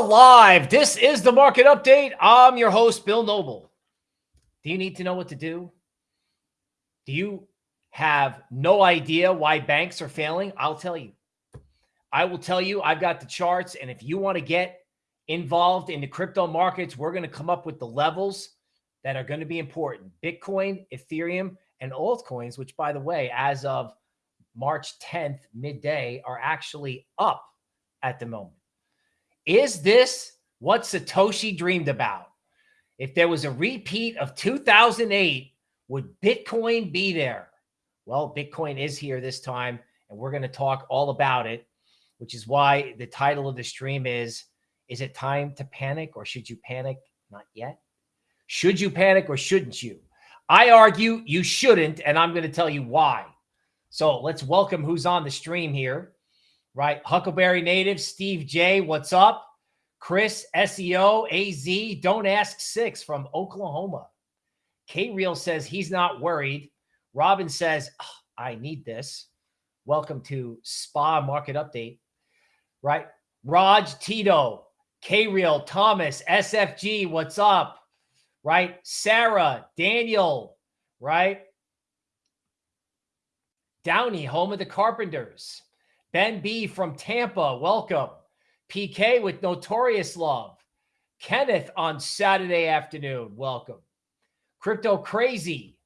Live. This is the market update. I'm your host, Bill Noble. Do you need to know what to do? Do you have no idea why banks are failing? I'll tell you. I will tell you, I've got the charts. And if you want to get involved in the crypto markets, we're going to come up with the levels that are going to be important. Bitcoin, Ethereum, and altcoins, which by the way, as of March 10th, midday, are actually up at the moment. Is this what Satoshi dreamed about? If there was a repeat of 2008, would Bitcoin be there? Well, Bitcoin is here this time, and we're going to talk all about it, which is why the title of the stream is, is it time to panic or should you panic? Not yet. Should you panic or shouldn't you? I argue you shouldn't, and I'm going to tell you why. So let's welcome who's on the stream here, right? Huckleberry Native, Steve J, what's up? Chris, SEO, AZ, Don't Ask Six from Oklahoma. K Real says he's not worried. Robin says, I need this. Welcome to Spa Market Update, right? Raj Tito, K Real, Thomas, SFG, what's up? right? Sarah, Daniel, right? Downey, home of the Carpenters. Ben B from Tampa, welcome. PK with Notorious Love. Kenneth on Saturday afternoon, welcome. Crypto Crazy.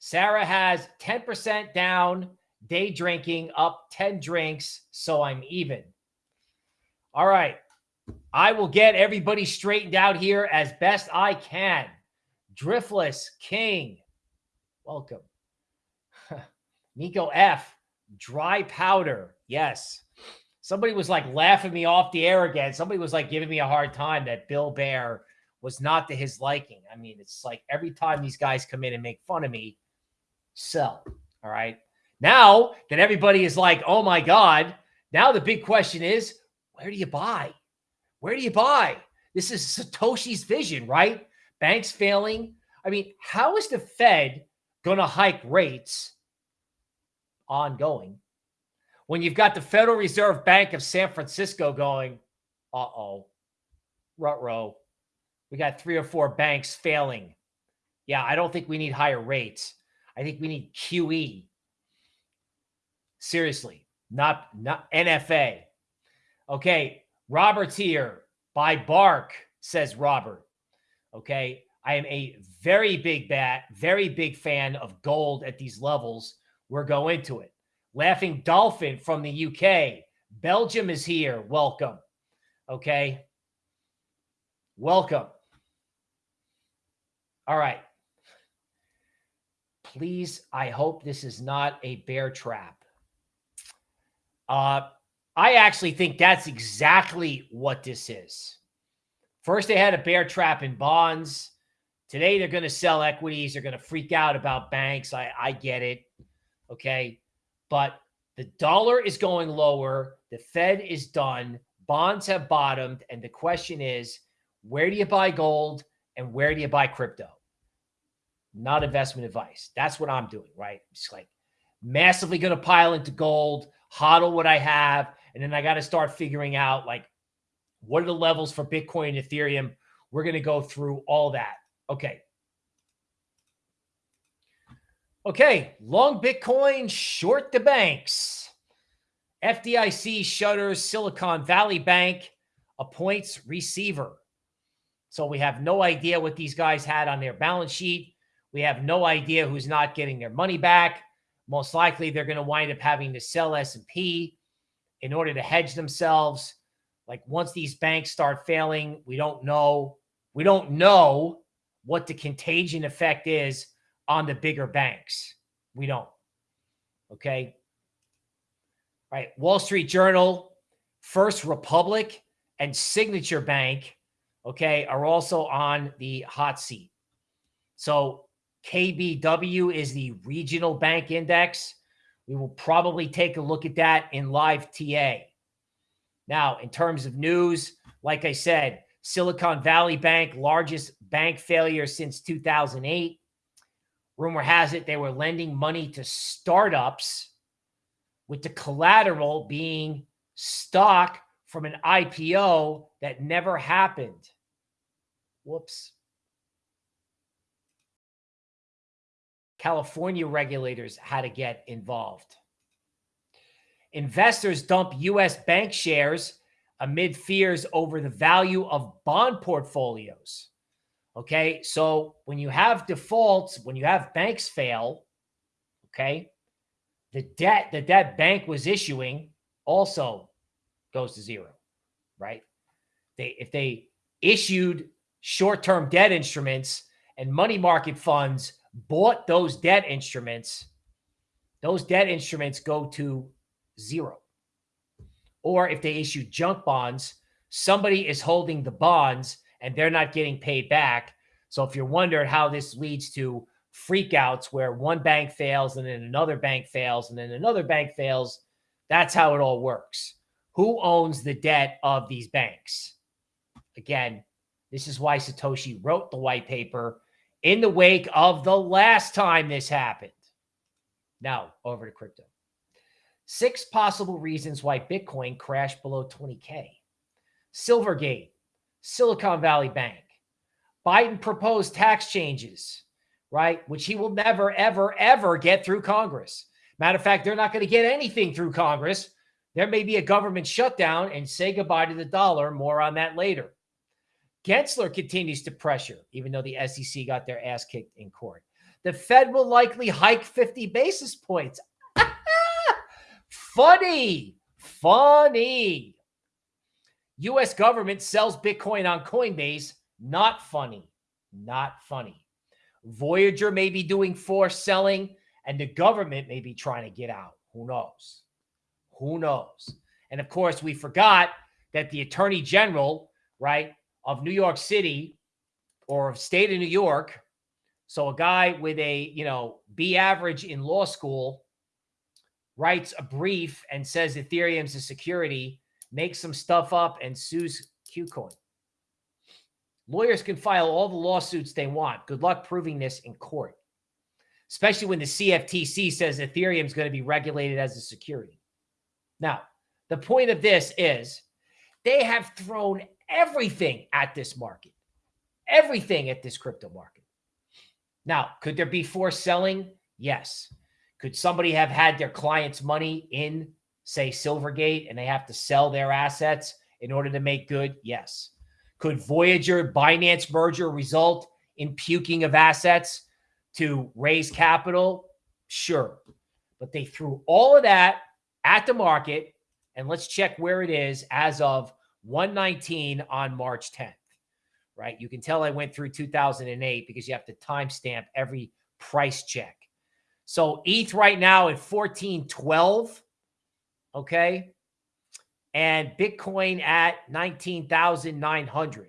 Sarah has 10% down, day drinking, up 10 drinks, so I'm even. All right. I will get everybody straightened out here as best I can. Driftless King, welcome. Nico F, dry powder. Yes. Somebody was like laughing me off the air again. Somebody was like giving me a hard time that Bill Bear was not to his liking. I mean, it's like every time these guys come in and make fun of me, sell. All right. Now that everybody is like, oh my God, now the big question is, where do you buy? Where do you buy? This is Satoshi's vision, right? Banks failing. I mean, how is the Fed going to hike rates ongoing when you've got the Federal Reserve Bank of San Francisco going, uh-oh, rut-row. We got three or four banks failing. Yeah, I don't think we need higher rates. I think we need QE. Seriously, not not NFA. Okay, Robert's here. by Bark, says Robert. Okay. I am a very big bat, very big fan of gold at these levels. We're going to it. Laughing Dolphin from the UK. Belgium is here. Welcome. Okay. Welcome. All right. Please, I hope this is not a bear trap. Uh, I actually think that's exactly what this is. First, they had a bear trap in bonds. Today, they're going to sell equities. They're going to freak out about banks. I, I get it. Okay. But the dollar is going lower. The Fed is done. Bonds have bottomed. And the question is, where do you buy gold and where do you buy crypto? Not investment advice. That's what I'm doing, right? It's like massively going to pile into gold, hodl what I have, and then I got to start figuring out like, what are the levels for Bitcoin and Ethereum? We're going to go through all that. Okay. Okay. Long Bitcoin, short the banks. FDIC shutters Silicon Valley Bank, appoints receiver. So we have no idea what these guys had on their balance sheet. We have no idea who's not getting their money back. Most likely they're going to wind up having to sell S&P in order to hedge themselves. Like once these banks start failing, we don't know. We don't know what the contagion effect is on the bigger banks. We don't. Okay. Right. Wall Street Journal, First Republic, and Signature Bank, okay, are also on the hot seat. So KBW is the regional bank index. We will probably take a look at that in live TA. Now, in terms of news, like I said, Silicon Valley Bank, largest bank failure since 2008. Rumor has it they were lending money to startups with the collateral being stock from an IPO that never happened. Whoops. California regulators had to get involved. Investors dump U.S. bank shares amid fears over the value of bond portfolios. Okay. So when you have defaults, when you have banks fail, okay, the debt that that bank was issuing also goes to zero, right? They if they issued short-term debt instruments and money market funds bought those debt instruments, those debt instruments go to zero. Or if they issue junk bonds, somebody is holding the bonds and they're not getting paid back. So if you're wondering how this leads to freakouts where one bank fails and then another bank fails and then another bank fails, that's how it all works. Who owns the debt of these banks? Again, this is why Satoshi wrote the white paper in the wake of the last time this happened. Now, over to crypto. Six possible reasons why Bitcoin crashed below 20K. Silvergate, Silicon Valley Bank, Biden proposed tax changes, right? Which he will never, ever, ever get through Congress. Matter of fact, they're not going to get anything through Congress. There may be a government shutdown and say goodbye to the dollar. More on that later. Gensler continues to pressure, even though the SEC got their ass kicked in court. The Fed will likely hike 50 basis points. funny, funny. U.S. government sells Bitcoin on Coinbase. Not funny, not funny. Voyager may be doing forced selling, and the government may be trying to get out. Who knows? Who knows? And of course, we forgot that the attorney general, right, of New York City or of state of New York. So a guy with a, you know, B average in law school writes a brief and says Ethereum's a security, makes some stuff up and sues KuCoin. Lawyers can file all the lawsuits they want. Good luck proving this in court, especially when the CFTC says Ethereum is going to be regulated as a security. Now, the point of this is they have thrown everything at this market, everything at this crypto market. Now, could there be forced selling? Yes. Could somebody have had their client's money in, say, Silvergate and they have to sell their assets in order to make good? Yes. Could Voyager Binance merger result in puking of assets to raise capital? Sure. But they threw all of that at the market. And let's check where it is as of 119 on March 10th, right? You can tell I went through 2008 because you have to timestamp every price check. So ETH right now at 1412, okay? And Bitcoin at 19,900.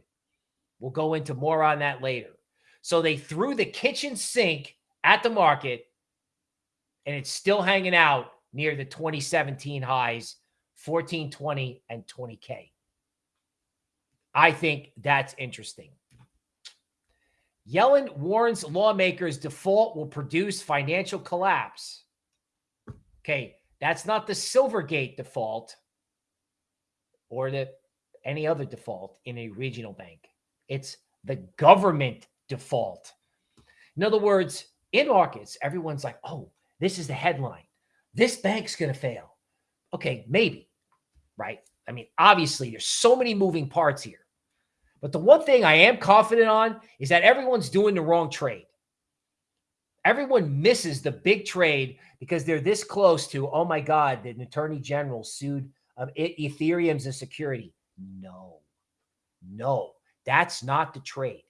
We'll go into more on that later. So they threw the kitchen sink at the market and it's still hanging out near the 2017 highs, 1420 and 20K. I think that's interesting. Yellen warns lawmakers default will produce financial collapse. Okay, that's not the Silvergate default or the any other default in a regional bank. It's the government default. In other words, in markets, everyone's like, "Oh, this is the headline. This bank's going to fail." Okay, maybe, right? I mean, obviously, there's so many moving parts here. But the one thing I am confident on is that everyone's doing the wrong trade. Everyone misses the big trade because they're this close to, oh my God, the attorney general sued um, Ethereum's a security. No, no, that's not the trade.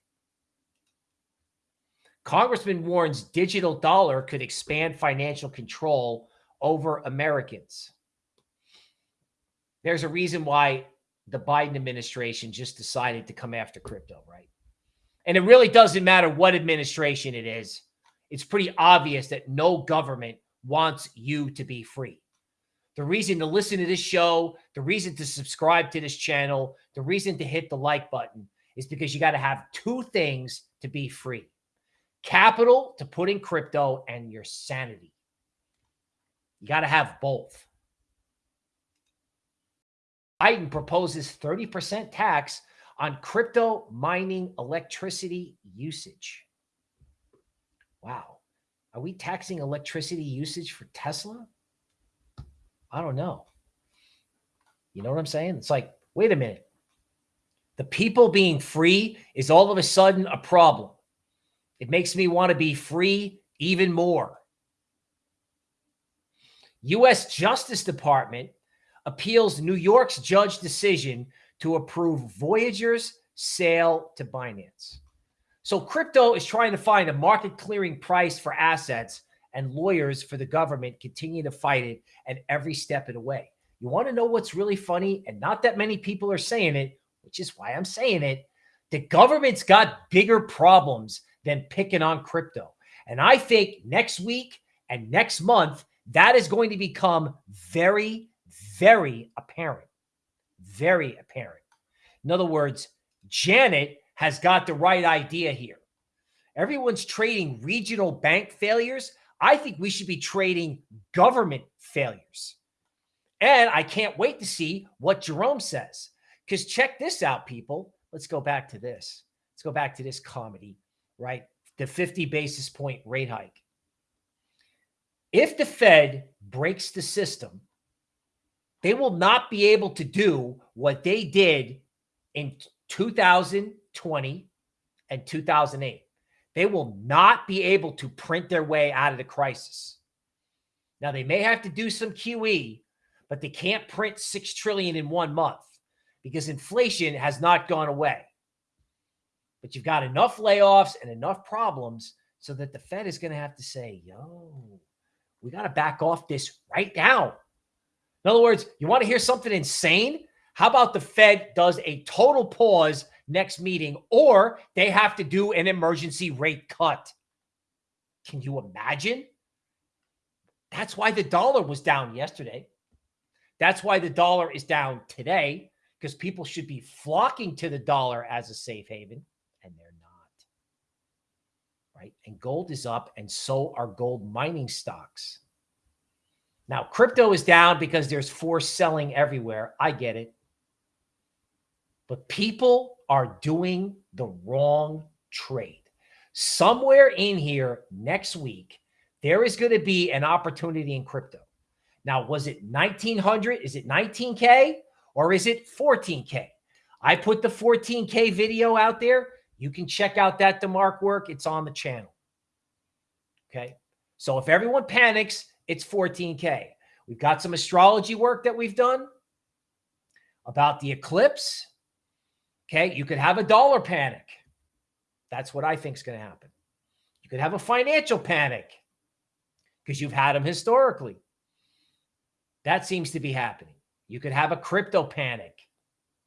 Congressman warns digital dollar could expand financial control over Americans. There's a reason why the Biden administration just decided to come after crypto, right? And it really doesn't matter what administration it is. It's pretty obvious that no government wants you to be free. The reason to listen to this show, the reason to subscribe to this channel, the reason to hit the like button is because you got to have two things to be free capital to put in crypto and your sanity. You got to have both. Biden proposes 30% tax on crypto mining electricity usage. Wow. Are we taxing electricity usage for Tesla? I don't know. You know what I'm saying? It's like, wait a minute. The people being free is all of a sudden a problem. It makes me want to be free even more. U.S. Justice Department appeals New York's judge decision to approve Voyager's sale to Binance. So crypto is trying to find a market clearing price for assets and lawyers for the government continue to fight it at every step of the way. You want to know what's really funny? And not that many people are saying it, which is why I'm saying it. The government's got bigger problems than picking on crypto. And I think next week and next month, that is going to become very, very apparent. Very apparent. In other words, Janet has got the right idea here. Everyone's trading regional bank failures. I think we should be trading government failures. And I can't wait to see what Jerome says. Because check this out, people. Let's go back to this. Let's go back to this comedy, right? The 50 basis point rate hike. If the Fed breaks the system, they will not be able to do what they did in 2020 and 2008. They will not be able to print their way out of the crisis. Now, they may have to do some QE, but they can't print 6 trillion in one month because inflation has not gone away. But you've got enough layoffs and enough problems so that the Fed is going to have to say, yo, we got to back off this right now. In other words, you want to hear something insane? How about the Fed does a total pause next meeting or they have to do an emergency rate cut? Can you imagine? That's why the dollar was down yesterday. That's why the dollar is down today because people should be flocking to the dollar as a safe haven, and they're not. Right? And gold is up, and so are gold mining stocks. Now, crypto is down because there's forced selling everywhere. I get it. But people are doing the wrong trade. Somewhere in here next week, there is going to be an opportunity in crypto. Now, was it 1900? Is it 19K? or is it 14K? I put the 14K video out there. You can check out that DeMark work. It's on the channel. Okay. So if everyone panics, it's 14K. We've got some astrology work that we've done about the eclipse. Okay. You could have a dollar panic. That's what I think is going to happen. You could have a financial panic because you've had them historically. That seems to be happening. You could have a crypto panic.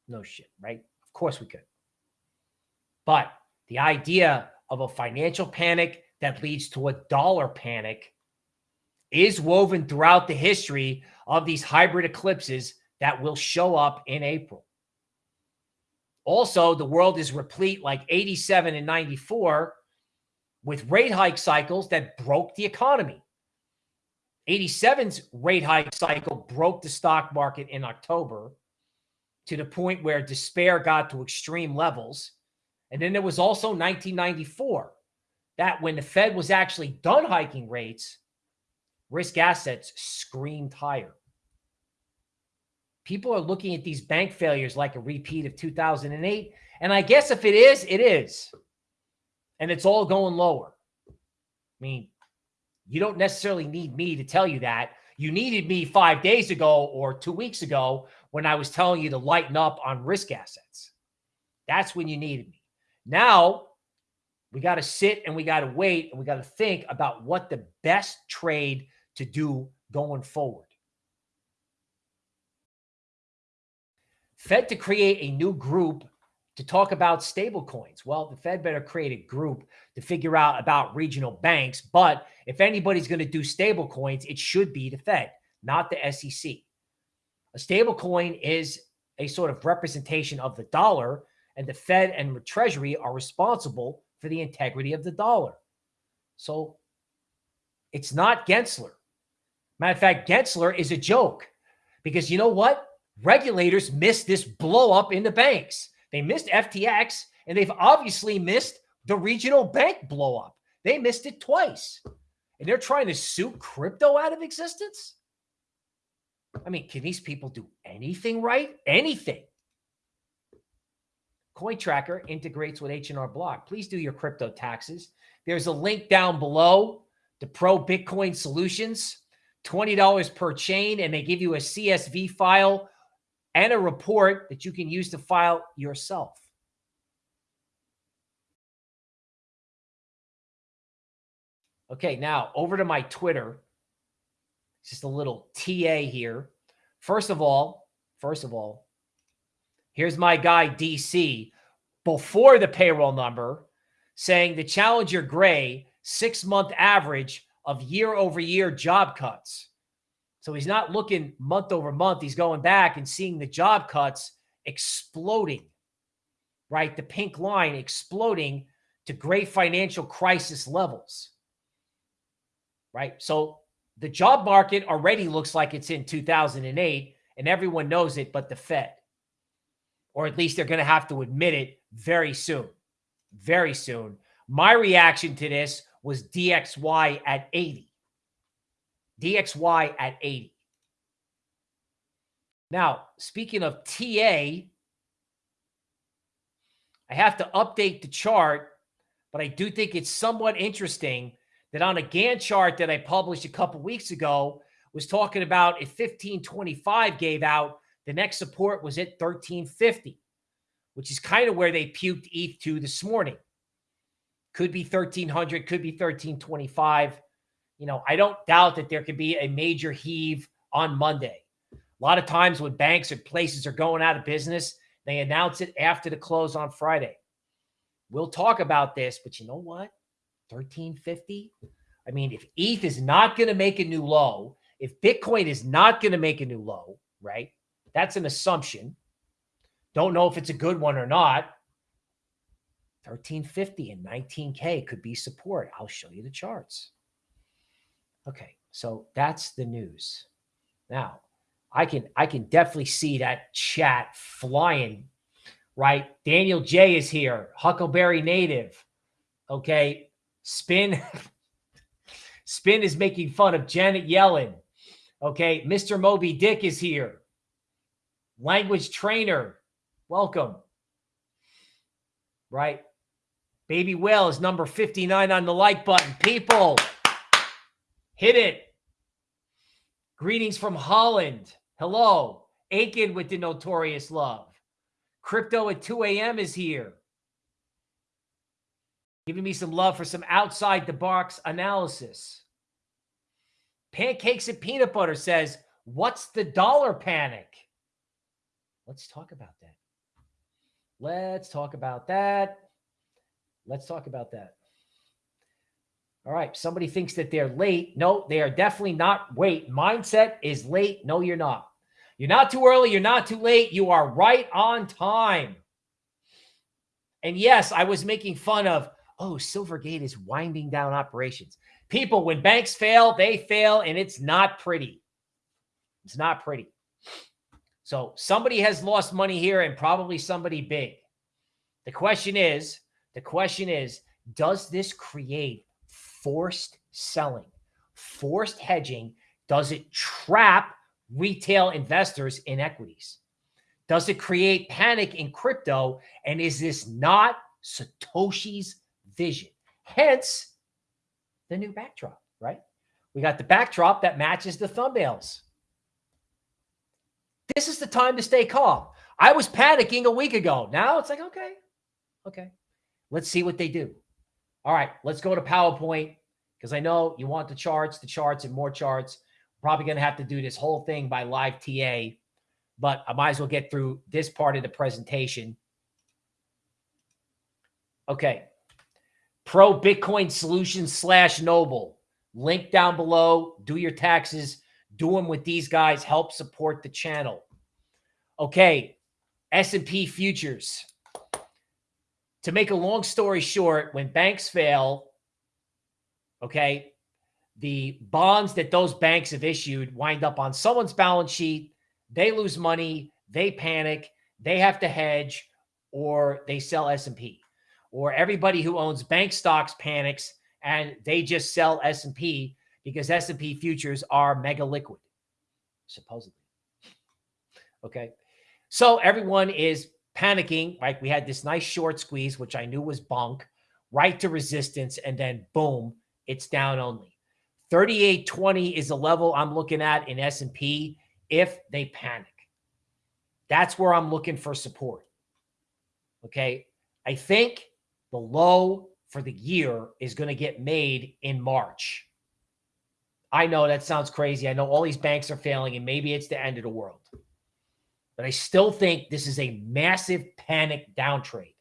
No shit, right? Of course we could. But the idea of a financial panic that leads to a dollar panic is woven throughout the history of these hybrid eclipses that will show up in April. Also, the world is replete like 87 and 94 with rate hike cycles that broke the economy. 87's rate hike cycle broke the stock market in October to the point where despair got to extreme levels. And then there was also 1994, that when the Fed was actually done hiking rates, risk assets screamed higher. People are looking at these bank failures like a repeat of 2008. And I guess if it is, it is. And it's all going lower. I mean, you don't necessarily need me to tell you that. You needed me five days ago or two weeks ago when I was telling you to lighten up on risk assets. That's when you needed me. Now we got to sit and we got to wait and we got to think about what the best trade to do going forward. Fed to create a new group to talk about stable coins. Well, the Fed better create a group to figure out about regional banks. But if anybody's going to do stable coins, it should be the Fed, not the SEC. A stable coin is a sort of representation of the dollar, and the Fed and the Treasury are responsible for the integrity of the dollar. So it's not Gensler. Matter of fact, Gensler is a joke because you know what? Regulators missed this blow up in the banks. They missed FTX and they've obviously missed the regional bank blow up. They missed it twice. And they're trying to sue crypto out of existence. I mean, can these people do anything right? Anything. CoinTracker integrates with H&R Block. Please do your crypto taxes. There's a link down below to Pro Bitcoin Solutions, $20 per chain, and they give you a CSV file and a report that you can use to file yourself. Okay, now over to my Twitter. Just a little TA here. First of all, first of all, here's my guy DC before the payroll number saying the Challenger Gray six month average of year over year job cuts. So he's not looking month over month. He's going back and seeing the job cuts exploding, right? The pink line exploding to great financial crisis levels, right? So the job market already looks like it's in 2008 and everyone knows it but the Fed. Or at least they're going to have to admit it very soon. Very soon. My reaction to this was DXY at 80. DXY at 80. Now, speaking of TA, I have to update the chart, but I do think it's somewhat interesting that on a Gann chart that I published a couple weeks ago was talking about if 1525 gave out, the next support was at 1350, which is kind of where they puked ETH to this morning. Could be 1300, could be 1325. You know, I don't doubt that there could be a major heave on Monday. A lot of times when banks or places are going out of business, they announce it after the close on Friday. We'll talk about this, but you know what? 1350. I mean, if ETH is not going to make a new low, if Bitcoin is not going to make a new low, right? That's an assumption. Don't know if it's a good one or not. 1350 and 19K could be support. I'll show you the charts. Okay, so that's the news. Now, I can I can definitely see that chat flying, right? Daniel J is here, Huckleberry Native. Okay, Spin. Spin is making fun of Janet Yellen. Okay. Mr. Moby Dick is here. Language trainer. Welcome. Right. Baby Whale is number 59 on the like button. People, hit it. Greetings from Holland. Hello. Aiken with the notorious love. Crypto at 2 a.m. is here giving me some love for some outside the box analysis. Pancakes and peanut butter says, What's the dollar panic? Let's talk about that. Let's talk about that. Let's talk about that. All right. Somebody thinks that they're late. No, they are definitely not. Wait, mindset is late. No, you're not. You're not too early. You're not too late. You are right on time. And yes, I was making fun of oh, Silvergate is winding down operations. People, when banks fail, they fail, and it's not pretty. It's not pretty. So somebody has lost money here and probably somebody big. The question is, the question is, does this create forced selling, forced hedging? Does it trap retail investors in equities? Does it create panic in crypto? And is this not Satoshi's vision. Hence, the new backdrop, right? We got the backdrop that matches the thumbnails. This is the time to stay calm. I was panicking a week ago. Now it's like, okay, okay. Let's see what they do. All right, let's go to PowerPoint because I know you want the charts, the charts, and more charts. Probably going to have to do this whole thing by live TA, but I might as well get through this part of the presentation. Okay, Pro Bitcoin Solutions slash Noble. Link down below. Do your taxes. Do them with these guys. Help support the channel. Okay, S&P futures. To make a long story short, when banks fail, okay, the bonds that those banks have issued wind up on someone's balance sheet. they lose money, they panic, they have to hedge, or they sell S&P. Or everybody who owns bank stocks panics and they just sell S&P because S&P futures are mega liquid, supposedly. Okay. So everyone is panicking. Like we had this nice short squeeze, which I knew was bunk, right to resistance. And then boom, it's down only. 3820 is the level I'm looking at in S&P if they panic. That's where I'm looking for support. Okay. I think the low for the year is going to get made in March. I know that sounds crazy. I know all these banks are failing and maybe it's the end of the world. But I still think this is a massive panic downtrade.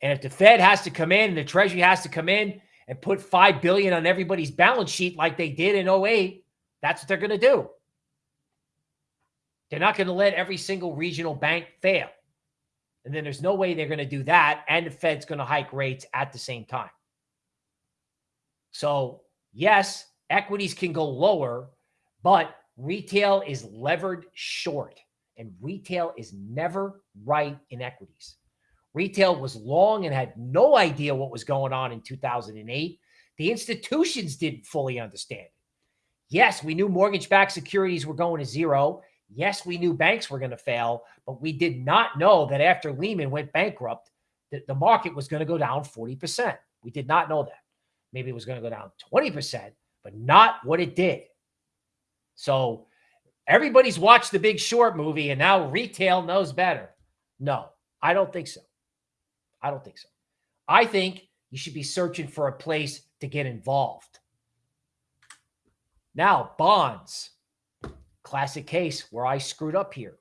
And if the Fed has to come in and the Treasury has to come in and put 5 billion on everybody's balance sheet like they did in 08, that's what they're going to do. They're not going to let every single regional bank fail. And then there's no way they're going to do that. And the Fed's going to hike rates at the same time. So, yes, equities can go lower, but retail is levered short. And retail is never right in equities. Retail was long and had no idea what was going on in 2008. The institutions didn't fully understand it. Yes, we knew mortgage backed securities were going to zero. Yes, we knew banks were going to fail, but we did not know that after Lehman went bankrupt, that the market was going to go down 40%. We did not know that. Maybe it was going to go down 20%, but not what it did. So everybody's watched the big short movie and now retail knows better. No, I don't think so. I don't think so. I think you should be searching for a place to get involved. Now, bonds. Classic case where I screwed up here.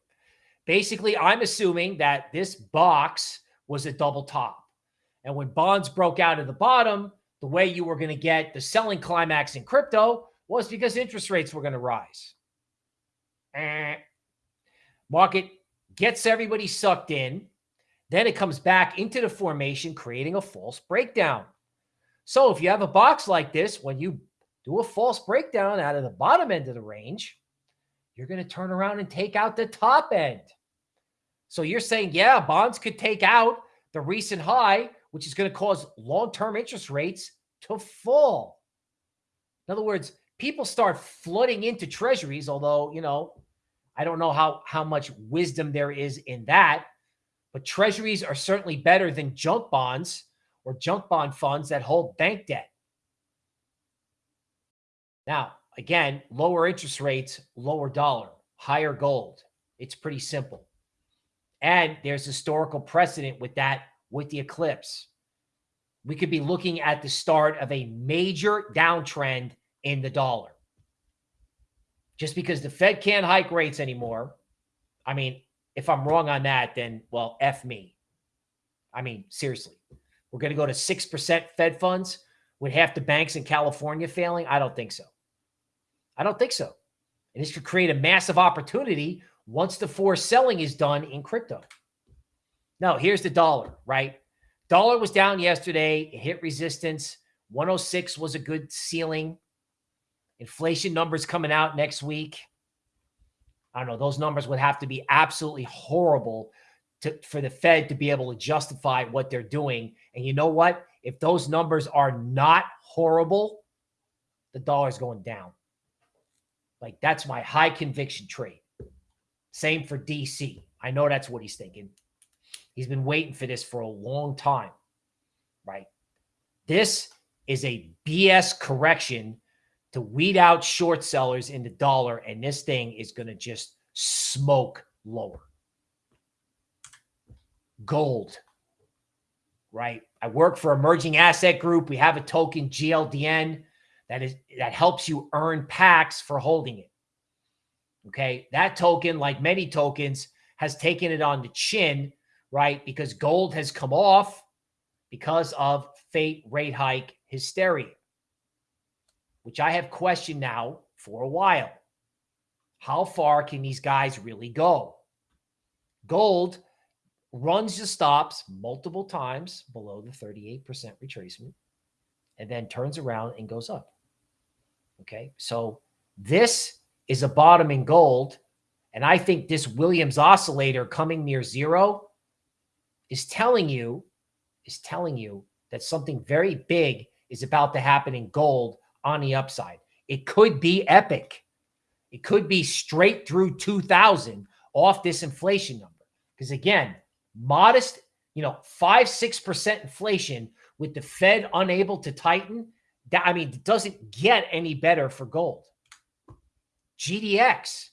Basically, I'm assuming that this box was a double top. And when bonds broke out of the bottom, the way you were going to get the selling climax in crypto was because interest rates were going to rise. Eh. Market gets everybody sucked in. Then it comes back into the formation, creating a false breakdown. So if you have a box like this, when you do a false breakdown out of the bottom end of the range, you're going to turn around and take out the top end. So you're saying, yeah, bonds could take out the recent high, which is going to cause long-term interest rates to fall. In other words, people start flooding into treasuries, although, you know, I don't know how, how much wisdom there is in that, but treasuries are certainly better than junk bonds or junk bond funds that hold bank debt. Now, again, lower interest rates, lower dollar, higher gold. It's pretty simple. And there's historical precedent with that with the eclipse. We could be looking at the start of a major downtrend in the dollar. Just because the Fed can't hike rates anymore. I mean, if I'm wrong on that, then, well, F me. I mean, seriously, we're going to go to 6% Fed funds with half the banks in California failing? I don't think so. I don't think so. And this could create a massive opportunity once the forced selling is done in crypto. Now, here's the dollar, right? Dollar was down yesterday. It hit resistance. 106 was a good ceiling. Inflation numbers coming out next week. I don't know. Those numbers would have to be absolutely horrible to, for the Fed to be able to justify what they're doing. And you know what? If those numbers are not horrible, the dollar's going down. Like that's my high conviction trade. Same for DC. I know that's what he's thinking. He's been waiting for this for a long time, right? This is a BS correction to weed out short sellers in the dollar, and this thing is going to just smoke lower. Gold, right? I work for Emerging Asset Group. We have a token GLDN that is that helps you earn packs for holding it. Okay. That token, like many tokens, has taken it on the chin, right? Because gold has come off because of Fed rate hike hysteria, which I have questioned now for a while. How far can these guys really go? Gold runs the stops multiple times below the 38% retracement and then turns around and goes up. Okay. So this is a bottom in gold And I think this Williams oscillator coming near zero is telling you, is telling you that something very big is about to happen in gold on the upside. It could be epic. It could be straight through 2000 off this inflation number. Because again, modest, you know, five, 6% inflation with the Fed unable to tighten. That, I mean, it doesn't get any better for gold. GDX.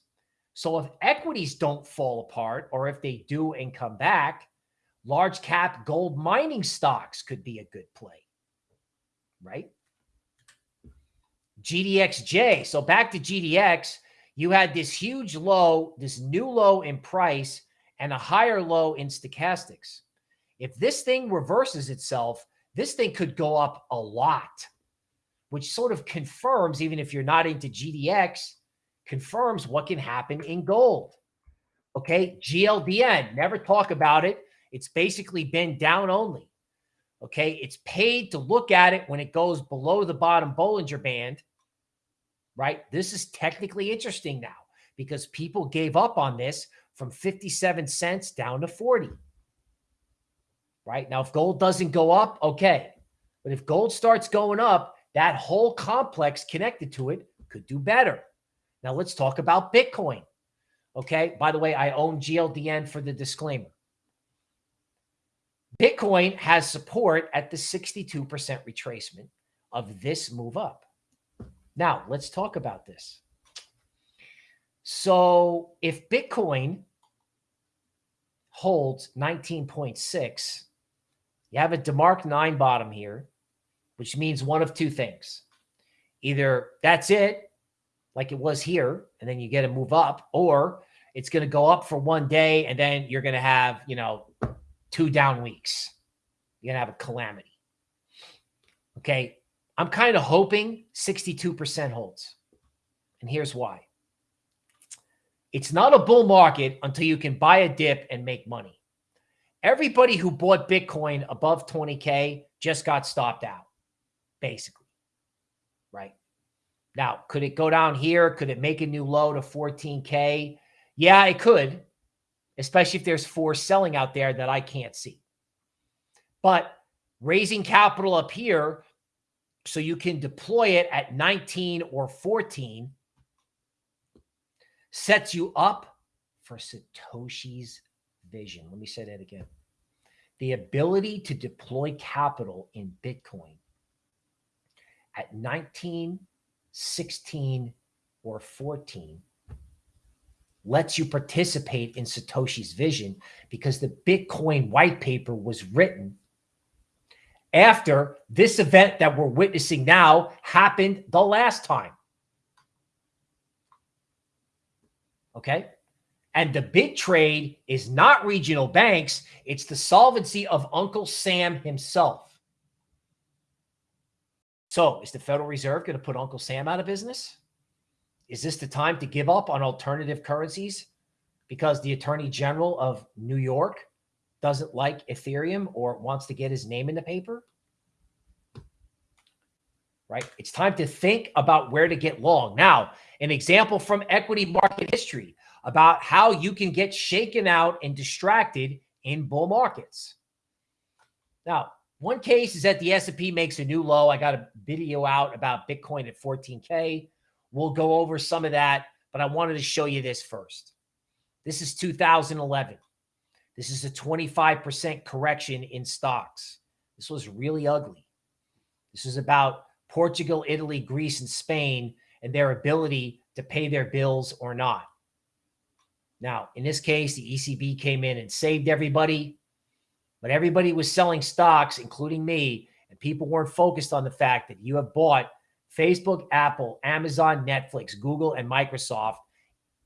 So if equities don't fall apart, or if they do and come back, large cap gold mining stocks could be a good play, right? GDXJ. So back to GDX, you had this huge low, this new low in price and a higher low in stochastics. If this thing reverses itself, this thing could go up a lot, which sort of confirms, even if you're not into GDX, confirms what can happen in gold. Okay. GLDN, never talk about it. It's basically been down only. Okay. It's paid to look at it when it goes below the bottom Bollinger Band, right? This is technically interesting now because people gave up on this from 57 cents down to 40. Right now, if gold doesn't go up, okay. But if gold starts going up, that whole complex connected to it could do better. Now let's talk about Bitcoin. Okay. By the way, I own GLDN for the disclaimer. Bitcoin has support at the 62% retracement of this move up. Now, let's talk about this. So, if Bitcoin holds 19.6, you have a DeMark 9 bottom here, which means one of two things. Either that's it, like it was here, and then you get to move up, or it's going to go up for one day and then you're going to have, you know, two down weeks. You're going to have a calamity. Okay. I'm kind of hoping 62% holds. And here's why. It's not a bull market until you can buy a dip and make money. Everybody who bought Bitcoin above 20K just got stopped out, basically. Right. Now, could it go down here? Could it make a new low to 14K? Yeah, it could especially if there's force selling out there that I can't see. But raising capital up here so you can deploy it at 19 or 14 sets you up for Satoshi's vision. Let me say that again. The ability to deploy capital in Bitcoin at 19, 16, or 14 lets you participate in Satoshi's vision because the Bitcoin white paper was written after this event that we're witnessing now happened the last time. Okay. And the big trade is not regional banks. It's the solvency of Uncle Sam himself. So is the Federal Reserve going to put Uncle Sam out of business? Is this the time to give up on alternative currencies because the attorney general of New York doesn't like Ethereum or wants to get his name in the paper? Right? It's time to think about where to get long. Now, an example from equity market history about how you can get shaken out and distracted in bull markets. Now, one case is that the S&P makes a new low. I got a video out about Bitcoin at 14K. We'll go over some of that, but I wanted to show you this first. This is 2011. This is a 25% correction in stocks. This was really ugly. This is about Portugal, Italy, Greece, and Spain and their ability to pay their bills or not. Now, in this case, the ECB came in and saved everybody, but everybody was selling stocks, including me, and people weren't focused on the fact that you have bought Facebook, Apple, Amazon, Netflix, Google, and Microsoft.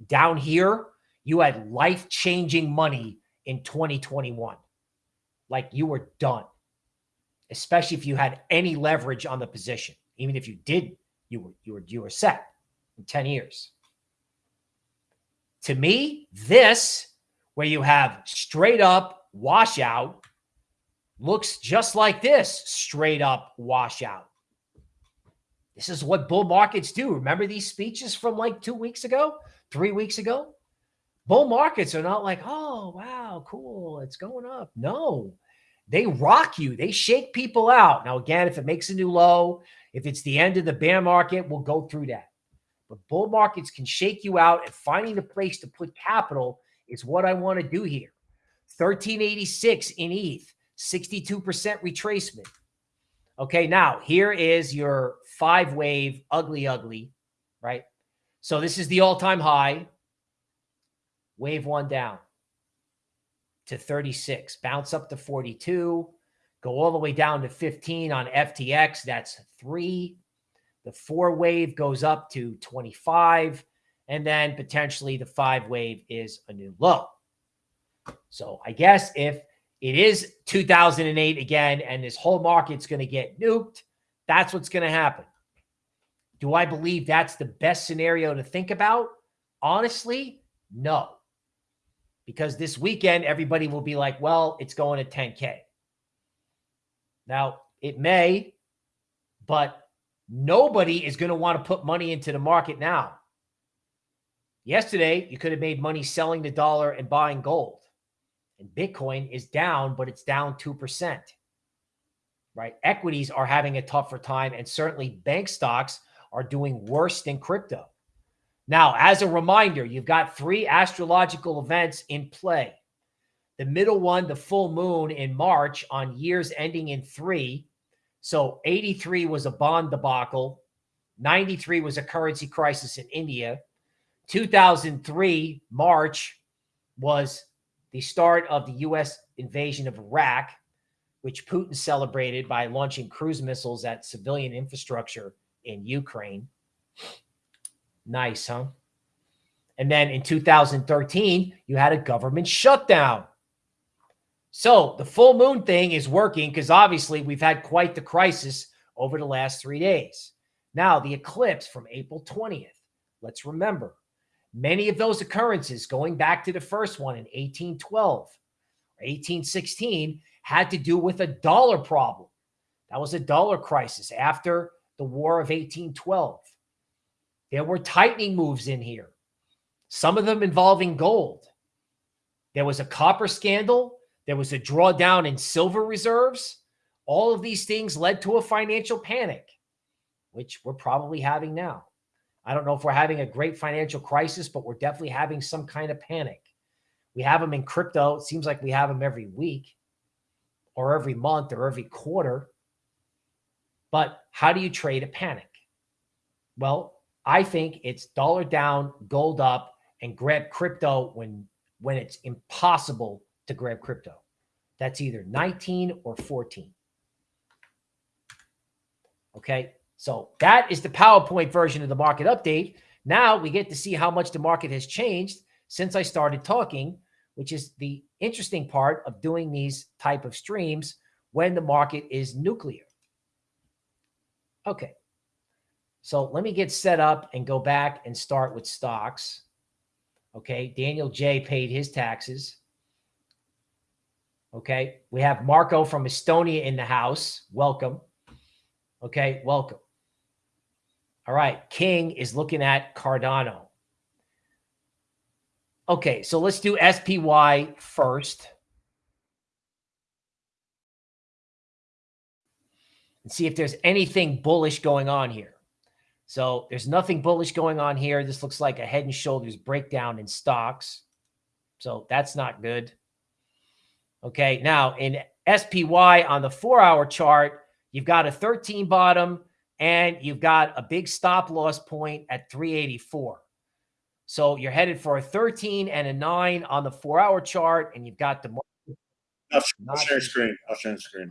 Down here, you had life changing money in 2021. Like you were done, especially if you had any leverage on the position. Even if you did, you were you were you were set in 10 years. To me, this where you have straight up washout looks just like this straight up washout. This is what bull markets do. Remember these speeches from like two weeks ago, three weeks ago? Bull markets are not like, oh, wow, cool, it's going up. No, they rock you. They shake people out. Now, again, if it makes a new low, if it's the end of the bear market, we'll go through that. But bull markets can shake you out, and finding the place to put capital is what I want to do here. 1386 in ETH, 62% retracement. Okay, now here is your five wave ugly, ugly, right? So this is the all time high. Wave one down to 36, bounce up to 42, go all the way down to 15 on FTX. That's three. The four wave goes up to 25. And then potentially the five wave is a new low. So I guess if it is 2008 again and this whole market's going to get nuked, that's what's going to happen. Do I believe that's the best scenario to think about? Honestly, no. Because this weekend, everybody will be like, well, it's going to 10K. Now, it may, but nobody is going to want to put money into the market now. Yesterday, you could have made money selling the dollar and buying gold. And Bitcoin is down, but it's down 2%. Right? Equities are having a tougher time, and certainly bank stocks are doing worse than crypto. Now, as a reminder, you've got three astrological events in play. The middle one, the full moon in March on years ending in three. So 83 was a bond debacle. 93 was a currency crisis in India. 2003, March, was the start of the U.S. invasion of Iraq, which Putin celebrated by launching cruise missiles at civilian infrastructure in Ukraine. Nice, huh? And then in 2013, you had a government shutdown. So the full moon thing is working because obviously we've had quite the crisis over the last three days. Now, the eclipse from April 20th. Let's remember many of those occurrences going back to the first one in 1812 or 1816 had to do with a dollar problem. That was a dollar crisis after the War of 1812. There were tightening moves in here, some of them involving gold. There was a copper scandal. There was a drawdown in silver reserves. All of these things led to a financial panic, which we're probably having now. I don't know if we're having a great financial crisis, but we're definitely having some kind of panic. We have them in crypto. It seems like we have them every week or every month or every quarter. But how do you trade a panic? Well, I think it's dollar down, gold up, and grab crypto when when it's impossible to grab crypto. That's either 19 or 14. Okay. So that is the PowerPoint version of the market update. Now we get to see how much the market has changed since I started talking, which is the interesting part of doing these type of streams when the market is nuclear. Okay. So let me get set up and go back and start with stocks. Okay. Daniel J paid his taxes. Okay. We have Marco from Estonia in the house. Welcome. Okay. Welcome. All right. King is looking at Cardano. Okay. So let's do SPY first. And see if there's anything bullish going on here. So there's nothing bullish going on here. This looks like a head and shoulders breakdown in stocks. So that's not good. Okay. Now in SPY on the four hour chart, you've got a 13 bottom and you've got a big stop loss point at 384. So you're headed for a 13 and a nine on the four hour chart, and you've got the. I'll, I'll share screen. I'll share screen.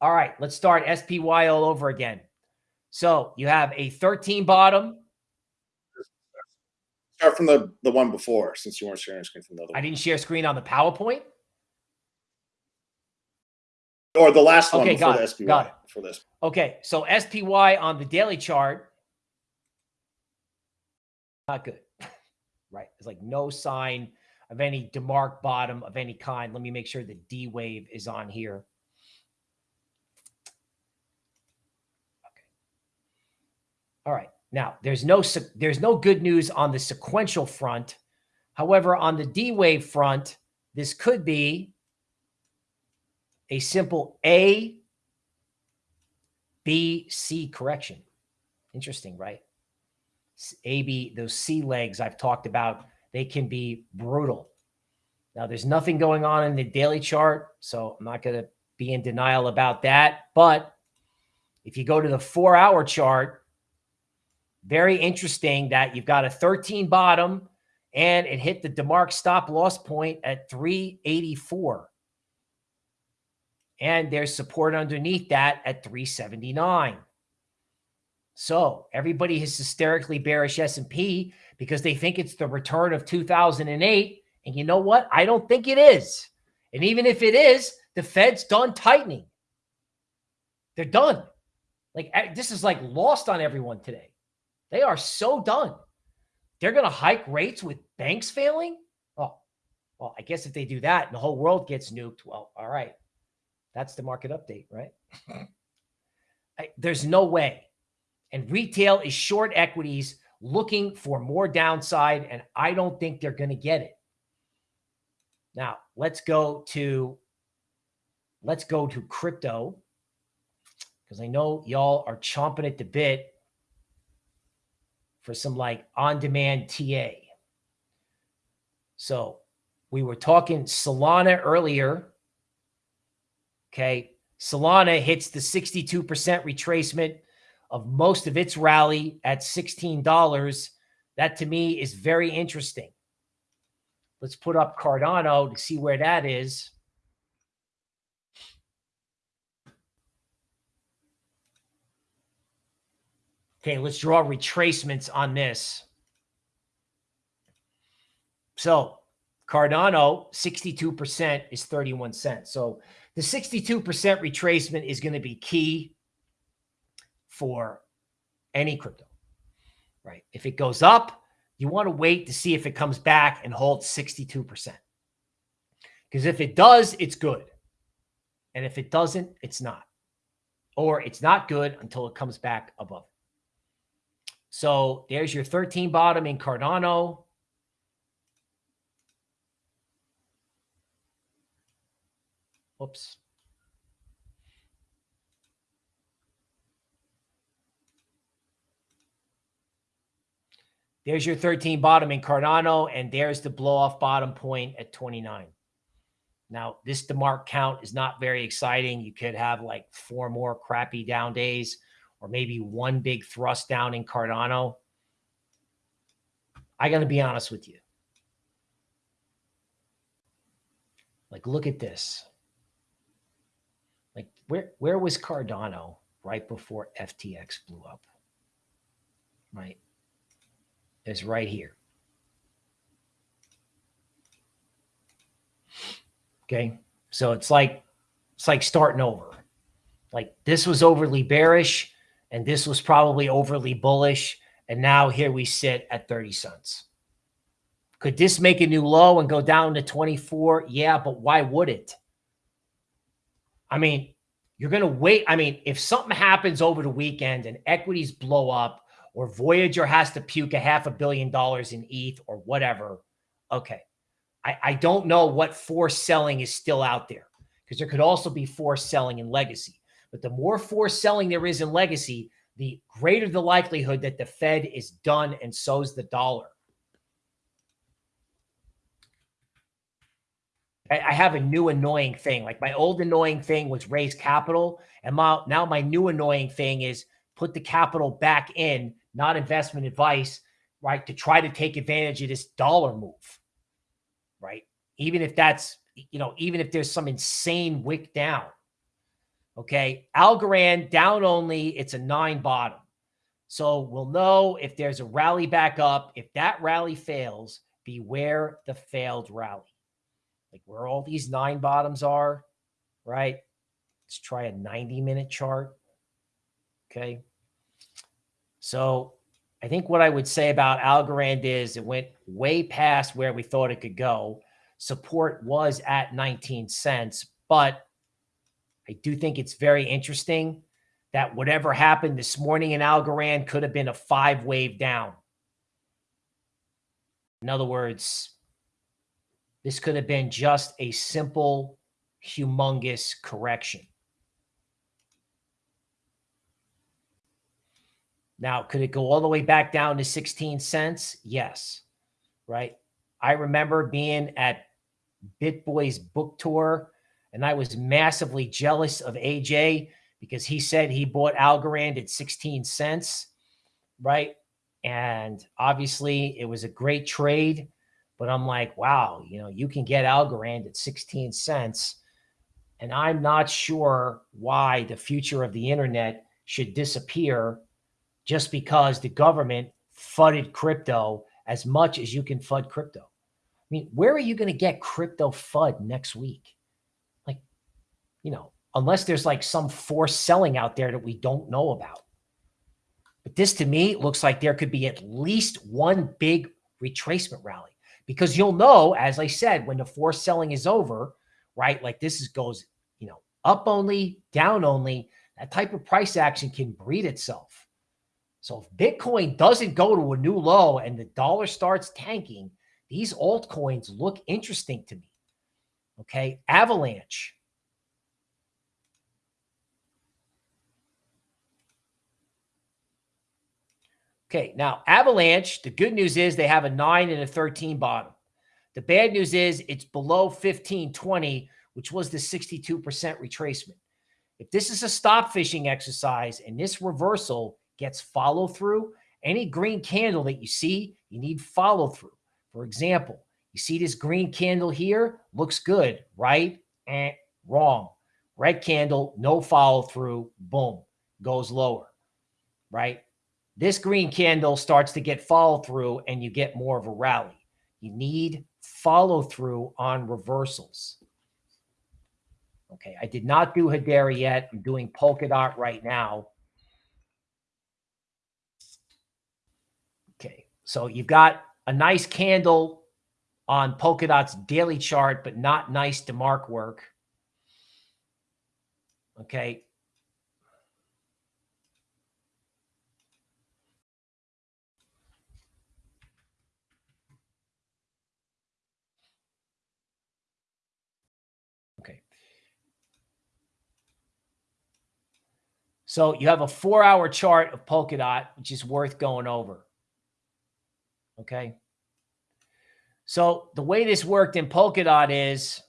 All right, let's start SPY all over again. So you have a 13 bottom. Start from the, the one before, since you weren't sharing screen from the other I didn't share screen on the PowerPoint. Or the last one okay, before got the it, SPY. Got it. For this. Okay, so SPY on the daily chart, not good, right? It's like no sign of any DeMark bottom of any kind. Let me make sure the D wave is on here. All right. Now, there's no there's no good news on the sequential front However, on the D wave front, this could be a simple A, B, C correction. Interesting, right? A, B, those C legs I've talked about, they can be brutal. Now, there's nothing going on in the daily chart, so I'm not going to be in denial about that. But if you go to the four hour chart, very interesting that you've got a 13 bottom and it hit the DeMark stop loss point at 384. And there's support underneath that at 379. So everybody is hysterically bearish S&P because they think it's the return of 2008. And you know what? I don't think it is. And even if it is, the Fed's done tightening. They're done. Like eh, this is like lost on everyone today. They are so done. They're going to hike rates with banks failing. Oh, well, I guess if they do that and the whole world gets nuked, well, all right. That's the market update, right? I, there's no way. And retail is short equities looking for more downside, and I don't think they're going to get it. Now, let's go to let's go to crypto because I know y'all are chomping at the bit for some like on-demand TA. So we were talking Solana earlier. Okay. Solana hits the 62% retracement of most of its rally at $16. That to me is very interesting. Let's put up Cardano to see where that is. Okay, let's draw retracements on this. So Cardano, 62% is 31 cents. So the 62% retracement is going to be key for any crypto, right? If it goes up, you want to wait to see if it comes back and holds 62%. Because if it does, it's good. And if it doesn't, it's not. Or it's not good until it comes back above. So there's your 13 bottom in Cardano. Oops. There's your 13 bottom in Cardano, and there's the blow off bottom point at 29. Now, this DeMark count is not very exciting. You could have like four more crappy down days or maybe one big thrust down in Cardano. I got to be honest with you. Like, look at this. Like, where, where was Cardano right before FTX blew up? Right? It's right here. Okay. So it's like, it's like starting over. Like this was overly bearish and this was probably overly bullish. And now here we sit at 30 cents. Could this make a new low and go down to 24? Yeah, but why would it? I mean, you're going to wait. I mean, if something happens over the weekend and equities blow up or Voyager has to puke a half a billion dollars in ETH or whatever, okay. I, I don't know what forced selling is still out there because there could also be forced selling in legacy. But the more forced selling there is in legacy, the greater the likelihood that the Fed is done and so's the dollar. I have a new annoying thing. Like my old annoying thing was raise capital. And my, now my new annoying thing is put the capital back in, not investment advice, right? To try to take advantage of this dollar move, right? Even if that's, you know, even if there's some insane wick down. Okay. Algorand down only. It's a nine bottom. So we'll know if there's a rally back up. If that rally fails, beware the failed rally. Like where all these nine bottoms are, right? Let's try a 90 minute chart. Okay. So I think what I would say about Algorand is it went way past where we thought it could go. Support was at 19 cents, but I do think it's very interesting that whatever happened this morning in Algorand could have been a five wave down. In other words, This could have been just a simple, humongous correction. Now, could it go all the way back down to 16 cents? Yes. Right. I remember being at BitBoy's book tour and I was massively jealous of AJ because he said he bought Algorand at 16 cents. Right. And obviously it was a great trade, but I'm like, wow, you know, you can get Algorand at 16 cents. And I'm not sure why the future of the internet should disappear just because the government fudded crypto as much as you can FUD crypto. I mean, where are you going to get crypto FUD next week? You know, unless there's like some forced selling out there that we don't know about. But this to me looks like there could be at least one big retracement rally because you'll know, as I said, when the forced selling is over, right? Like this is goes, you know, up only, down only, that type of price action can breed itself. So if Bitcoin doesn't go to a new low and the dollar starts tanking, these altcoins look interesting to me. Okay. Avalanche. Okay. Now, Avalanche, the good news is they have a nine and a 13 bottom. The bad news is it's below 1520, which was the 62% retracement. If this is a stop fishing exercise and this reversal gets follow through. Any green candle that you see, you need follow through. For example, you see this green candle here, looks good, right? Eh, wrong. Red candle, no follow through, boom, goes lower, right? This green candle starts to get follow through and you get more of a rally. You need follow through on reversals. Okay, I did not do Hedera yet. I'm doing Polkadot right now. Okay, so you've got a nice candle on Polkadot's daily chart, but not nice DeMark work. Okay. Okay. So you have a four hour chart of Polkadot, which is worth going over. Okay. So the way this worked in Polkadot is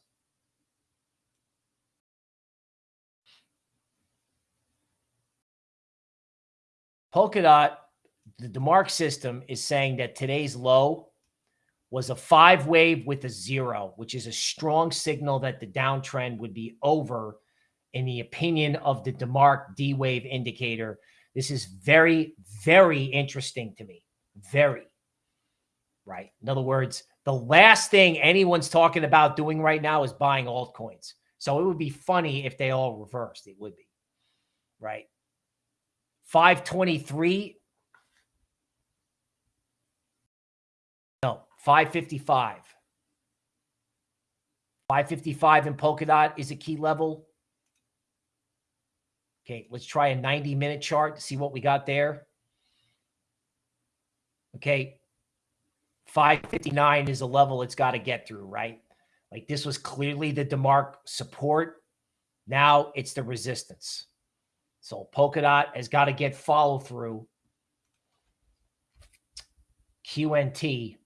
Polkadot, the DeMark system is saying that today's low was a five wave with a zero, which is a strong signal that the downtrend would be over in the opinion of the DeMark D wave indicator. This is very, very interesting to me. Very right? In other words, the last thing anyone's talking about doing right now is buying altcoins. So it would be funny if they all reversed. It would be, right? 523. No, 555. 555 in Polkadot is a key level. Okay, let's try a 90 minute chart to see what we got there. Okay, 559 is a level it's got to get through, right? Like this was clearly the DeMark support. Now it's the resistance. So Polkadot has got to get follow through. QNT.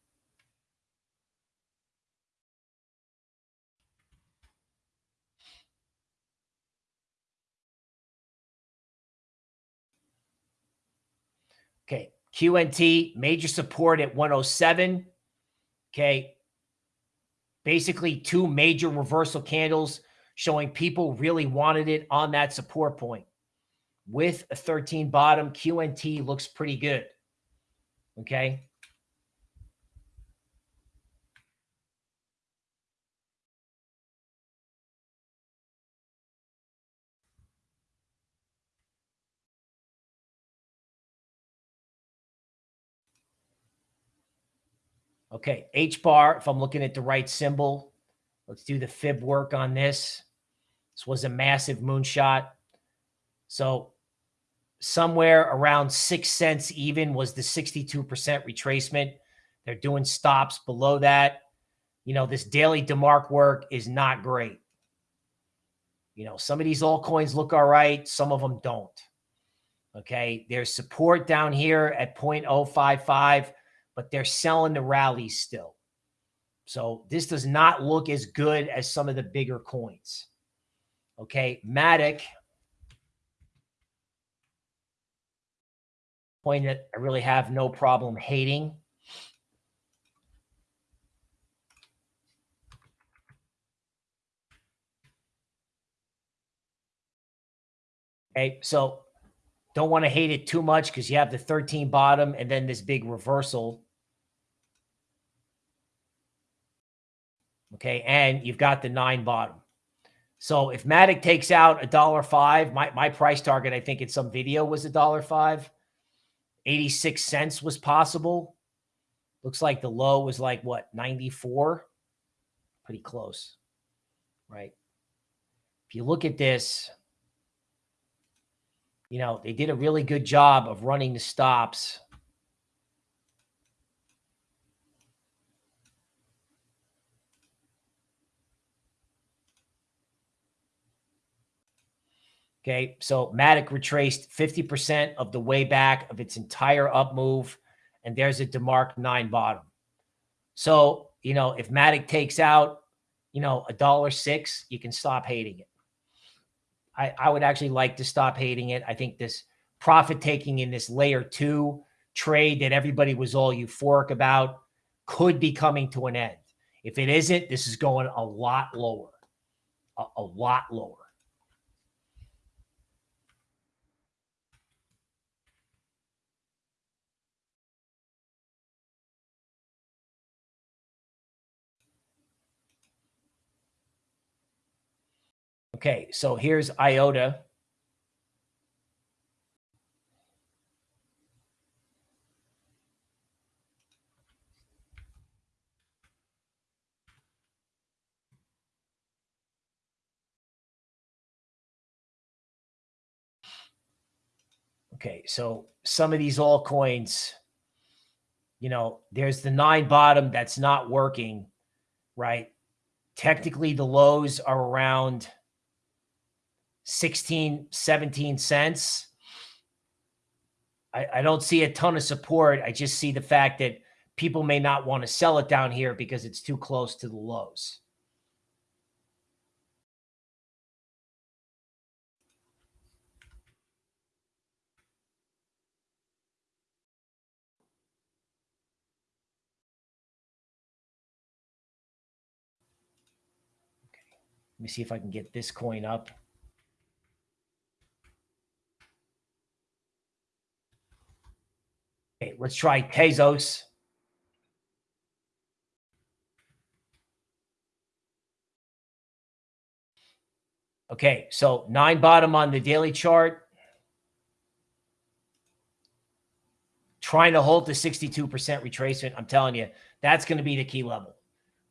Okay. QNT, major support at 107. Okay. Basically, two major reversal candles showing people really wanted it on that support point. With a 13 bottom, QNT looks pretty good. Okay. Okay, H bar, if I'm looking at the right symbol, let's do the fib work on this. This was a massive moonshot. So somewhere around six cents even was the 62% retracement. They're doing stops below that. you know, this daily DeMark work is not great. You know, some of these altcoins look all right, some of them don't. Okay. There's support down here at 0.055, but they're selling the rallies still. So this does not look as good as some of the bigger coins. Okay. Matic. Point that I really have no problem hating. Okay, so don't want to hate it too much because you have the 13 bottom and then this big reversal. Okay, and you've got the nine bottom. So if Matic takes out a dollar five, my, my price target, I think in some video was a dollar five. 86 cents was possible. Looks like the low was like what, 94? Pretty close, right? If you look at this, you know, they did a really good job of running the stops. Okay, so Matic retraced 50% of the way back of its entire up move, and there's a DeMark 9 bottom. So, you know, if Matic takes out, you know, a dollar six, you can stop hating it. I, I would actually like to stop hating it. I think this profit taking in this layer two trade that everybody was all euphoric about could be coming to an end. If it isn't, this is going a lot lower, a, a lot lower. Okay, so here's IOTA. Okay, so some of these altcoins, you know, there's the nine bottom that's not working, right? Technically, the lows are around 16, 17 cents. I, I don't see a ton of support. I just see the fact that people may not want to sell it down here because it's too close to the lows. Okay, let me see if I can get this coin up. Okay, let's try Tezos. Okay, so nine bottom on the daily chart. Trying to hold the 62% retracement. I'm telling you, that's going to be the key level,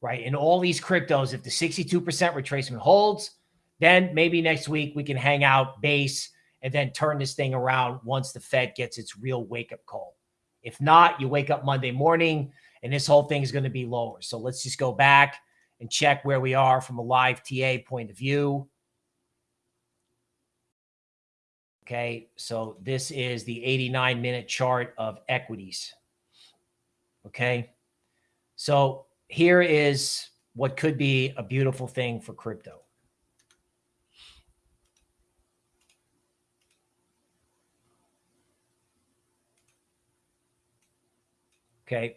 right? In all these cryptos, if the 62% retracement holds, then maybe next week we can hang out base and then turn this thing around once the Fed gets its real wake up call. If not, you wake up Monday morning and this whole thing is going to be lower. So let's just go back and check where we are from a live TA point of view. Okay, so this is the 89 minute chart of equities. Okay, so here is what could be a beautiful thing for crypto. Okay.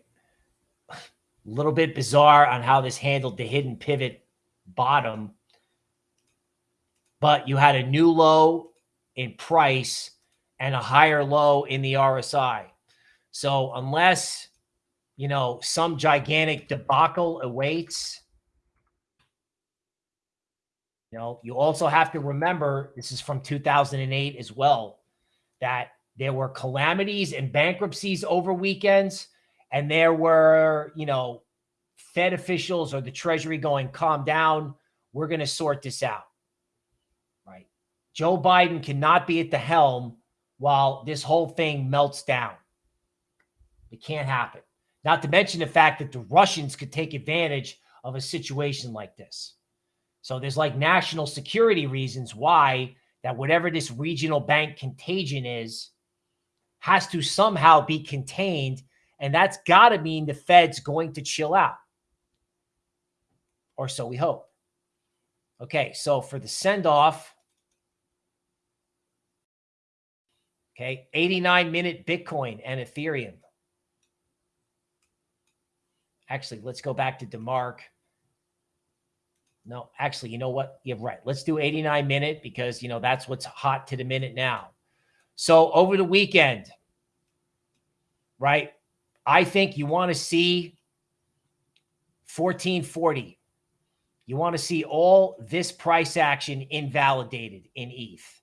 A little bit bizarre on how this handled the hidden pivot bottom. But you had a new low in price and a higher low in the RSI. So unless, you know, some gigantic debacle awaits, you know, you also have to remember this is from 2008 as well, that there were calamities and bankruptcies over weekends and there were, you know, Fed officials or the Treasury going, calm down. We're going to sort this out. Right. Joe Biden cannot be at the helm while this whole thing melts down. It can't happen. Not to mention the fact that the Russians could take advantage of a situation like this. So there's like national security reasons why that whatever this regional bank contagion is has to somehow be contained. And that's got to mean the Fed's going to chill out. Or so we hope. Okay, so for the send off, okay, 89 minute Bitcoin and Ethereum. Actually, let's go back to DeMark. No, actually, you know what? You're right. Let's do 89 minute because, you know, that's what's hot to the minute now. So over the weekend, right? I think you want to see 1440. You want to see all this price action invalidated in ETH.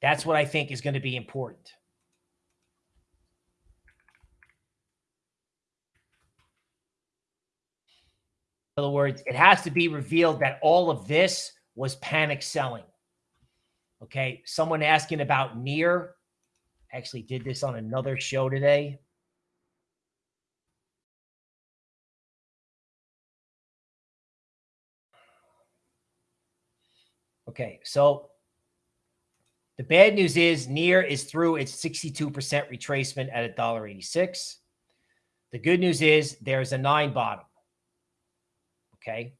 That's what I think is going to be important. In other words, it has to be revealed that all of this was panic selling. Okay. Someone asking about near actually did this on another show today. Okay. So the bad news is near is through its 62% retracement at $1.86. The good news is there's a nine bottom. Okay.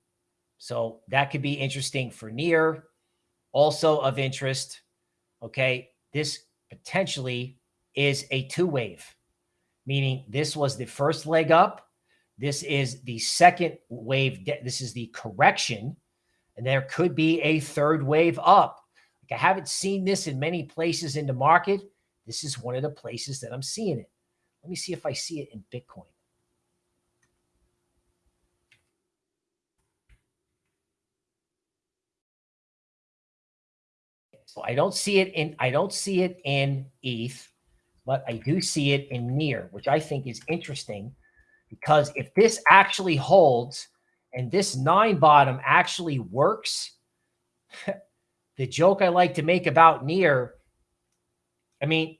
So that could be interesting for near. Also of interest. Okay. This potentially is a two wave, meaning this was the first leg up. This is the second wave. This is the correction. And there could be a third wave up. Like I haven't seen this in many places in the market. This is one of the places that I'm seeing it. Let me see if I see it in Bitcoin. So I don't see it in I don't see it in ETH, but I do see it in near, which I think is interesting because if this actually holds and this nine bottom actually works, the joke I like to make about near, I mean,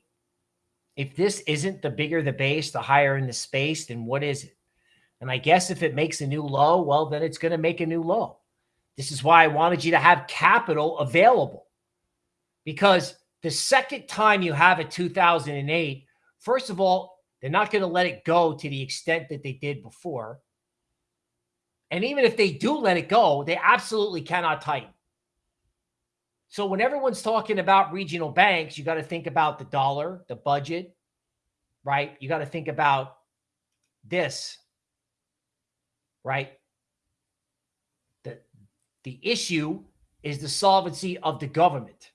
if this isn't the bigger the base, the higher in the space, then what is it? And I guess if it makes a new low, well, then it's going to make a new low. This is why I wanted you to have capital available because the second time you have a 2008, first of all, they're not going to let it go to the extent that they did before. And even if they do let it go, they absolutely cannot tighten. So when everyone's talking about regional banks, you got to think about the dollar, the budget, right? You got to think about this, right? The, the issue is the solvency of the government.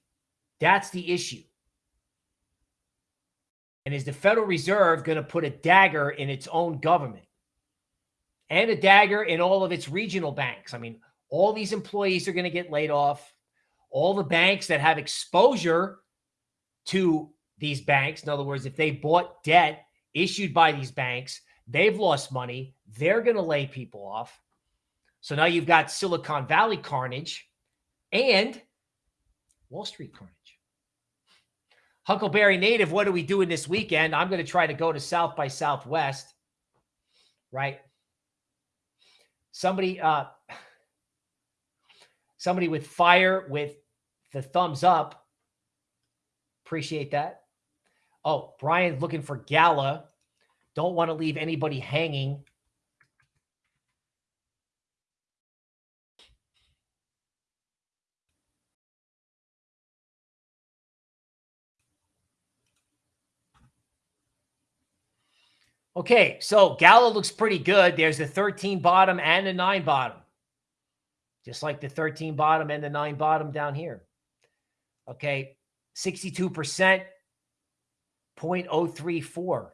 That's the issue. And is the Federal Reserve going to put a dagger in its own government and a dagger in all of its regional banks? I mean, all these employees are going to get laid off. All the banks that have exposure to these banks, in other words, if they bought debt issued by these banks, they've lost money. They're going to lay people off. So now you've got Silicon Valley carnage and Wall Street carnage. Huckleberry Native, what are we doing this weekend? I'm going to try to go to South by Southwest, right? Somebody, uh, somebody with fire with the thumbs up. Appreciate that. Oh, Brian looking for Gala. Don't want to leave anybody hanging. Okay, so Gala looks pretty good. There's a 13 bottom and a 9 bottom. Just like the 13 bottom and the 9 bottom down here. Okay, 62%, 0.034.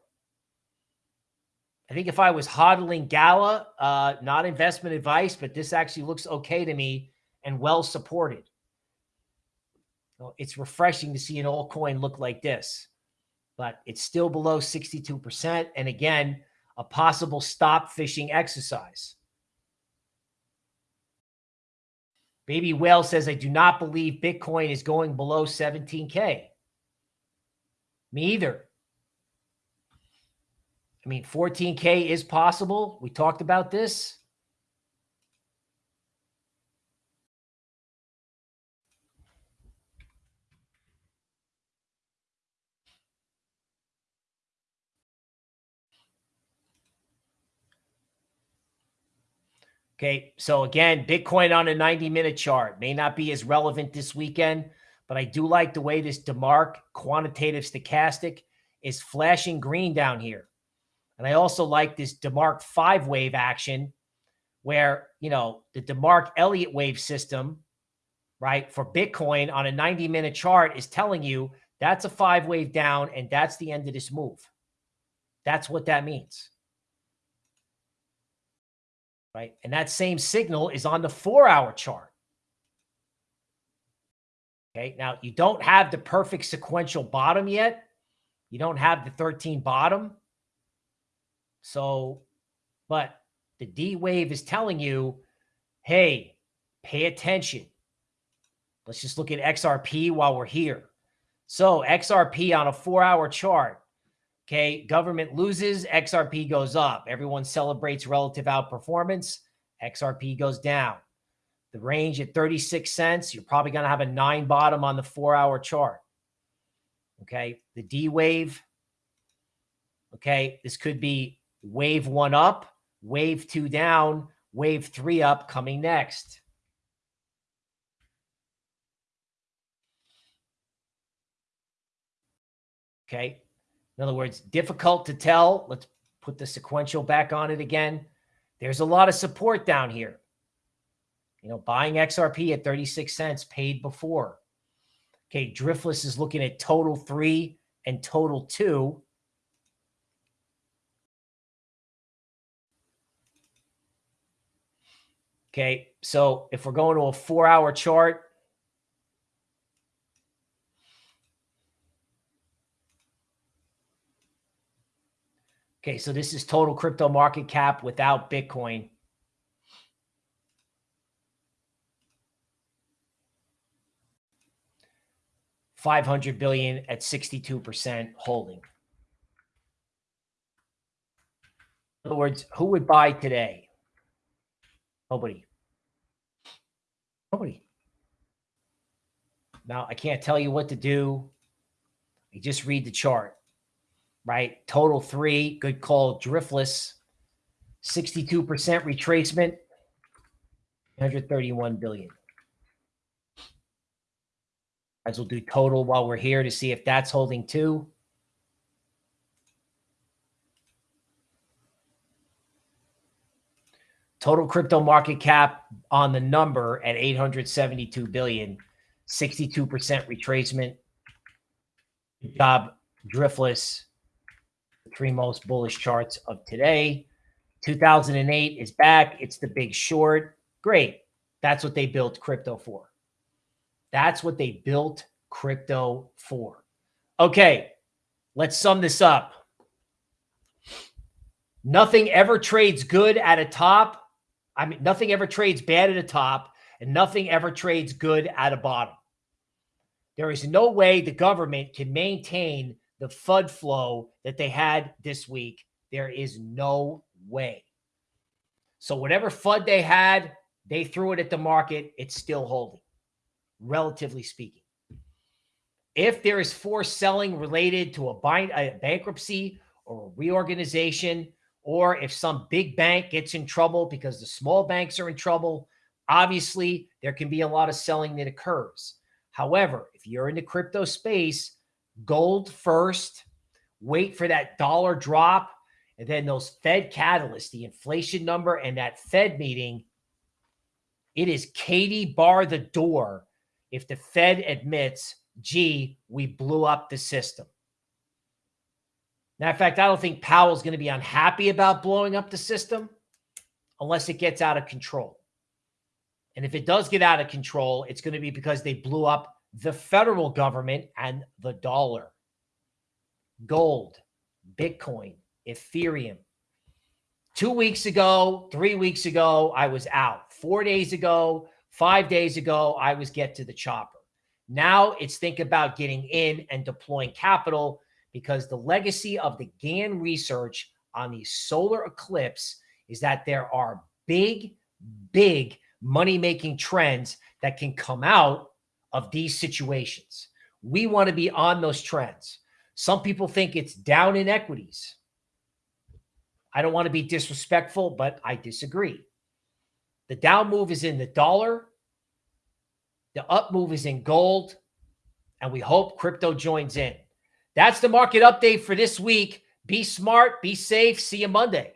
I think if I was hodling Gala, uh, not investment advice, but this actually looks okay to me and well supported. So it's refreshing to see an altcoin look like this but it's still below 62%. And again, a possible stop fishing exercise. Baby Whale says, I do not believe Bitcoin is going below 17K. Me either. I mean, 14K is possible. We talked about this. Okay. So again, Bitcoin on a 90 minute chart may not be as relevant this weekend, but I do like the way this DeMark quantitative stochastic is flashing green down here. And I also like this DeMark five wave action where, you know, the DeMark Elliott wave system, right, for Bitcoin on a 90 minute chart is telling you that's a five wave down and that's the end of this move. That's what that means. Right. And that same signal is on the four hour chart. Okay. Now you don't have the perfect sequential bottom yet. You don't have the 13 bottom. So, but the D wave is telling you, hey, pay attention. Let's just look at XRP while we're here. So XRP on a four hour chart. Okay. Government loses, XRP goes up. Everyone celebrates relative outperformance. XRP goes down. The range at 36 cents, you're probably going to have a nine bottom on the four hour chart. Okay. The D wave. Okay. This could be wave one up, wave two down, wave three up coming next. Okay. In other words, difficult to tell. Let's put the sequential back on it again. There's a lot of support down here. You know, buying XRP at 36 cents paid before. Okay. Driftless is looking at total three and total two. Okay. So if we're going to a four hour chart, Okay, so this is total crypto market cap without Bitcoin. Five hundred billion at sixty-two percent holding. In other words, who would buy today? Nobody. Nobody. Now, I can't tell you what to do. You just read the chart, right? Total three, good call, driftless, 62% retracement, 131 billion. As we'll do total while we're here to see if that's holding too. Total crypto market cap on the number at 872 billion, 62% retracement. Good job, Driftless. Three most bullish charts of today. 2008 is back. It's the big short. Great. That's what they built crypto for. That's what they built crypto for. Okay, let's sum this up. Nothing ever trades good at a top I mean, nothing ever trades bad at a top and nothing ever trades good at a bottom. There is no way the government can maintain the FUD flow that they had this week. There is no way. So whatever FUD they had, they threw it at the market. It's still holding, relatively speaking. If there is forced selling related to a, bind, a bankruptcy or a reorganization, or if some big bank gets in trouble because the small banks are in trouble, obviously there can be a lot of selling that occurs. However, if you're in the crypto space, gold first, wait for that dollar drop, and then those Fed catalysts, the inflation number, and that Fed meeting, it is Katie bar the door if the Fed admits, gee, we blew up the system. Now, in fact, I don't think Powell's going to be unhappy about blowing up the system unless it gets out of control. And if it does get out of control, it's going to be because they blew up the federal government and the dollar, gold, Bitcoin, Ethereum. Two weeks ago, three weeks ago, I was out. Four days ago, five days ago, I was get to the chopper. Now it's think about getting in and deploying capital because the legacy of the Gann research on the solar eclipse is that there are big, big money making trends that can come out of these situations. We want to be on those trends. Some people think it's down in equities. I don't want to be disrespectful, but I disagree. The down move is in the dollar. The up move is in gold. And we hope crypto joins in. That's the market update for this week. Be smart, be safe. See you Monday.